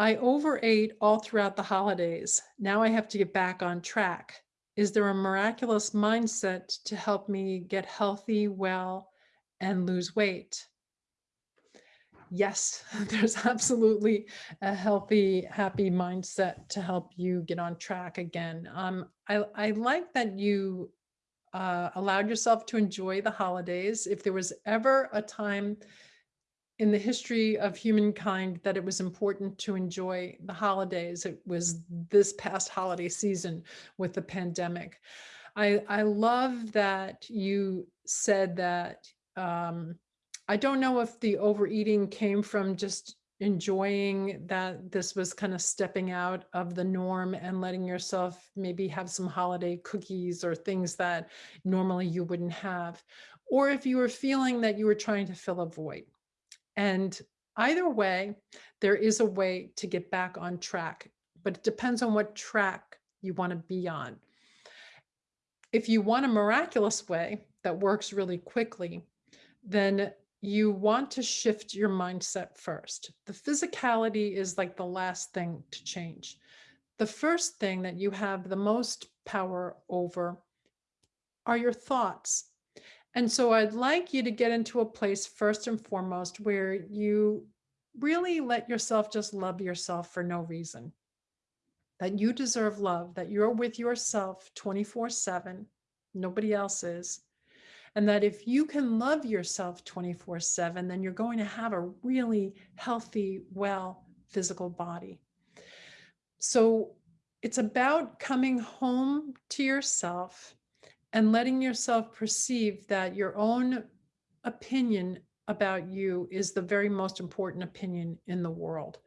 I overate all throughout the holidays. Now I have to get back on track. Is there a miraculous mindset to help me get healthy, well, and lose weight? Yes, there's absolutely a healthy, happy mindset to help you get on track again. Um, I, I like that you uh, allowed yourself to enjoy the holidays. If there was ever a time in the history of humankind that it was important to enjoy the holidays. It was this past holiday season with the pandemic. I, I love that you said that um, I don't know if the overeating came from just enjoying that this was kind of stepping out of the norm and letting yourself maybe have some holiday cookies or things that normally you wouldn't have. Or if you were feeling that you were trying to fill a void. And either way, there is a way to get back on track, but it depends on what track you want to be on. If you want a miraculous way that works really quickly, then you want to shift your mindset first. The physicality is like the last thing to change. The first thing that you have the most power over are your thoughts. And so I'd like you to get into a place first and foremost where you really let yourself just love yourself for no reason. That you deserve love, that you're with yourself 24 7, nobody else is. And that if you can love yourself 24 7, then you're going to have a really healthy, well physical body. So it's about coming home to yourself and letting yourself perceive that your own opinion about you is the very most important opinion in the world.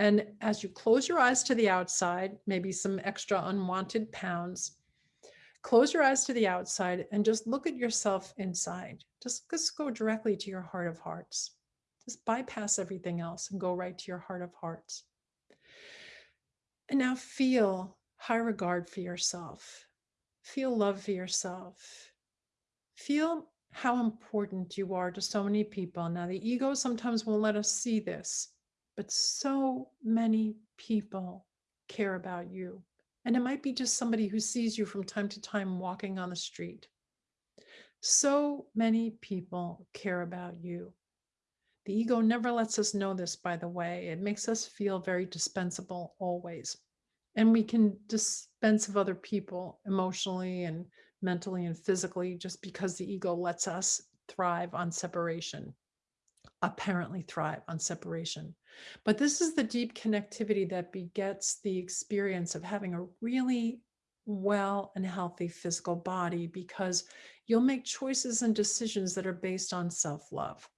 And as you close your eyes to the outside, maybe some extra unwanted pounds, close your eyes to the outside and just look at yourself inside. Just, just go directly to your heart of hearts. Just bypass everything else and go right to your heart of hearts. And now feel high regard for yourself feel love for yourself. Feel how important you are to so many people. Now, the ego sometimes won't let us see this, but so many people care about you. And it might be just somebody who sees you from time to time walking on the street. So many people care about you. The ego never lets us know this, by the way. It makes us feel very dispensable always and we can dispense of other people emotionally and mentally and physically just because the ego lets us thrive on separation apparently thrive on separation. But this is the deep connectivity that begets the experience of having a really well and healthy physical body because you'll make choices and decisions that are based on self-love.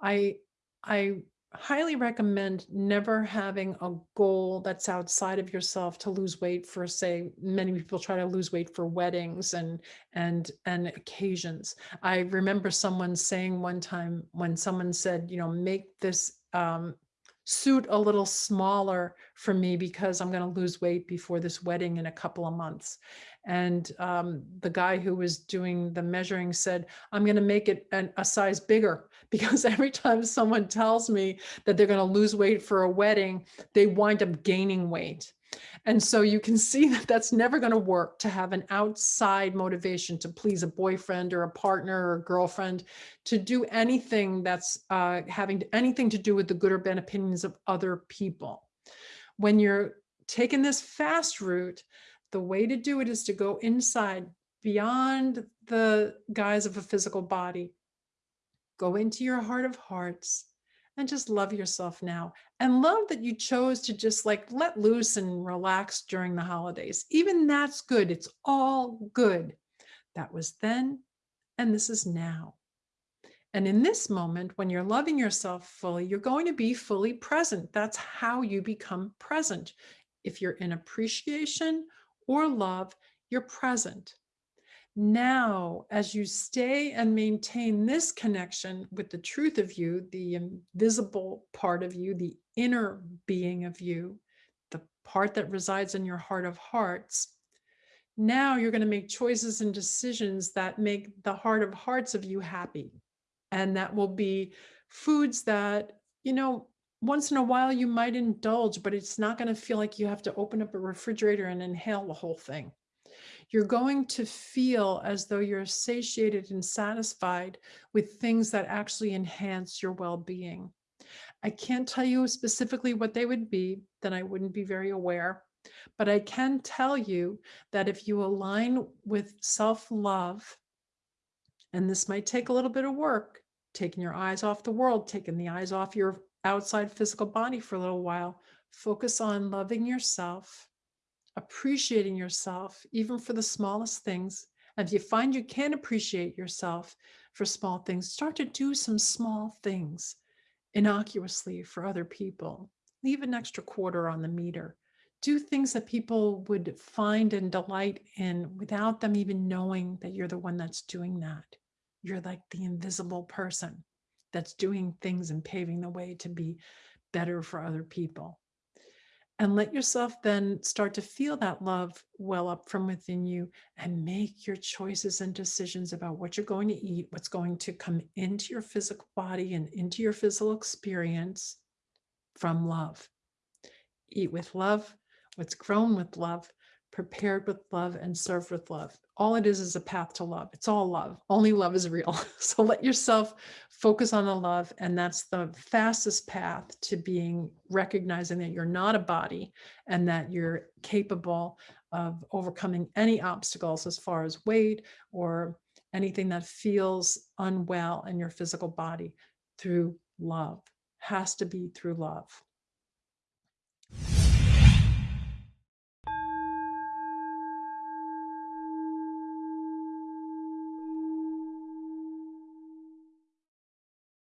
I i highly recommend never having a goal that's outside of yourself to lose weight for say many people try to lose weight for weddings and and and occasions. I remember someone saying one time when someone said you know make this um, suit a little smaller for me because I'm going to lose weight before this wedding in a couple of months. And um, the guy who was doing the measuring said, I'm going to make it an, a size bigger because every time someone tells me that they're going to lose weight for a wedding, they wind up gaining weight. And so you can see that that's never going to work to have an outside motivation to please a boyfriend or a partner or a girlfriend to do anything that's uh, having anything to do with the good or bad opinions of other people. When you're taking this fast route, the way to do it is to go inside beyond the guise of a physical body. Go into your heart of hearts and just love yourself now and love that you chose to just like let loose and relax during the holidays. Even that's good. It's all good. That was then and this is now. And in this moment, when you're loving yourself fully, you're going to be fully present. That's how you become present. If you're in appreciation or love, you're present. Now, as you stay and maintain this connection with the truth of you, the invisible part of you, the inner being of you, the part that resides in your heart of hearts, now you're going to make choices and decisions that make the heart of hearts of you happy. And that will be foods that, you know, once in a while you might indulge, but it's not going to feel like you have to open up a refrigerator and inhale the whole thing. You're going to feel as though you're satiated and satisfied with things that actually enhance your well being. I can't tell you specifically what they would be, then I wouldn't be very aware. But I can tell you that if you align with self love, and this might take a little bit of work, taking your eyes off the world, taking the eyes off your outside physical body for a little while, focus on loving yourself, appreciating yourself, even for the smallest things. And if you find you can't appreciate yourself for small things, start to do some small things innocuously for other people. Leave an extra quarter on the meter. Do things that people would find and delight in without them even knowing that you're the one that's doing that. You're like the invisible person that's doing things and paving the way to be better for other people. And let yourself then start to feel that love well up from within you and make your choices and decisions about what you're going to eat, what's going to come into your physical body and into your physical experience from love. Eat with love, what's grown with love, prepared with love, and served with love all it is is a path to love. It's all love. Only love is real. So let yourself focus on the love. And that's the fastest path to being recognizing that you're not a body and that you're capable of overcoming any obstacles as far as weight or anything that feels unwell in your physical body through love. Has to be through love.